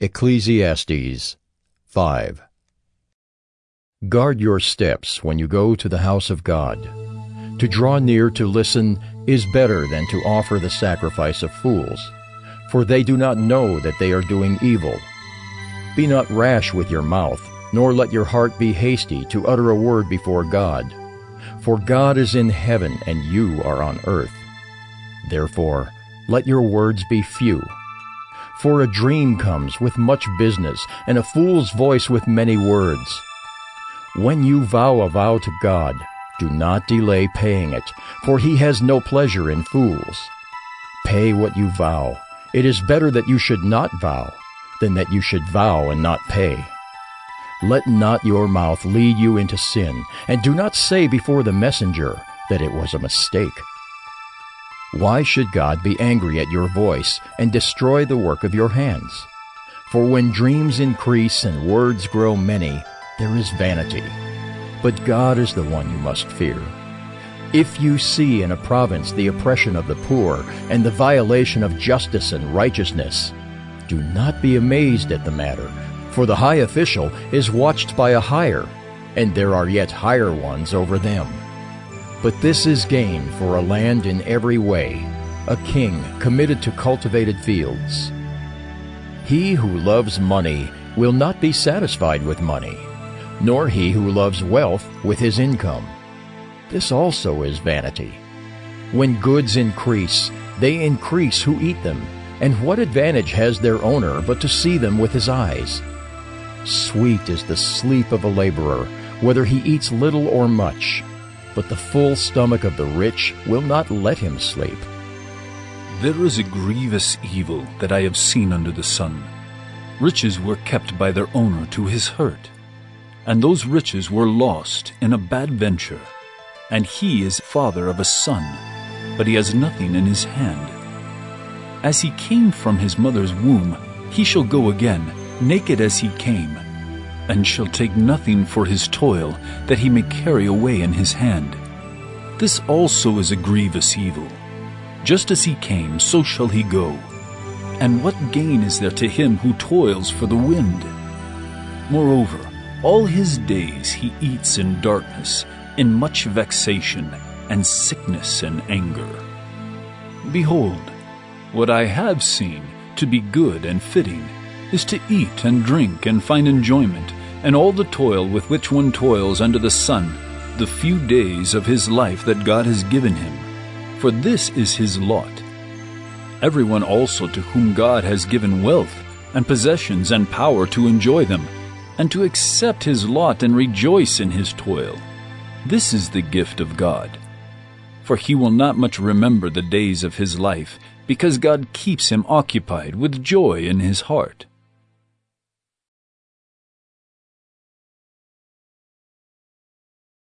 Ecclesiastes 5 Guard your steps when you go to the house of God. To draw near to listen is better than to offer the sacrifice of fools, for they do not know that they are doing evil. Be not rash with your mouth, nor let your heart be hasty to utter a word before God. For God is in heaven, and you are on earth. Therefore, let your words be few. For a dream comes with much business, and a fool's voice with many words. When you vow a vow to God, do not delay paying it, for he has no pleasure in fools. Pay what you vow. It is better that you should not vow than that you should vow and not pay. Let not your mouth lead you into sin, and do not say before the messenger that it was a mistake. Why should God be angry at your voice and destroy the work of your hands? For when dreams increase and words grow many, there is vanity. But God is the one you must fear. If you see in a province the oppression of the poor and the violation of justice and righteousness, do not be amazed at the matter, for the high official is watched by a higher, and there are yet higher ones over them. But this is gain for a land in every way, a king committed to cultivated fields. He who loves money will not be satisfied with money, nor he who loves wealth with his income. This also is vanity. When goods increase, they increase who eat them, and what advantage has their owner but to see them with his eyes? Sweet is the sleep of a laborer, whether he eats little or much but the full stomach of the rich will not let him sleep. There is a grievous evil that I have seen under the sun. Riches were kept by their owner to his hurt, and those riches were lost in a bad venture. And he is father of a son, but he has nothing in his hand. As he came from his mother's womb, he shall go again, naked as he came and shall take nothing for his toil that he may carry away in his hand. This also is a grievous evil. Just as he came, so shall he go. And what gain is there to him who toils for the wind? Moreover, all his days he eats in darkness, in much vexation, and sickness and anger. Behold, what I have seen to be good and fitting is to eat and drink and find enjoyment and all the toil with which one toils under the sun, the few days of his life that God has given him. For this is his lot. Everyone also to whom God has given wealth and possessions and power to enjoy them, and to accept his lot and rejoice in his toil. This is the gift of God. For he will not much remember the days of his life, because God keeps him occupied with joy in his heart.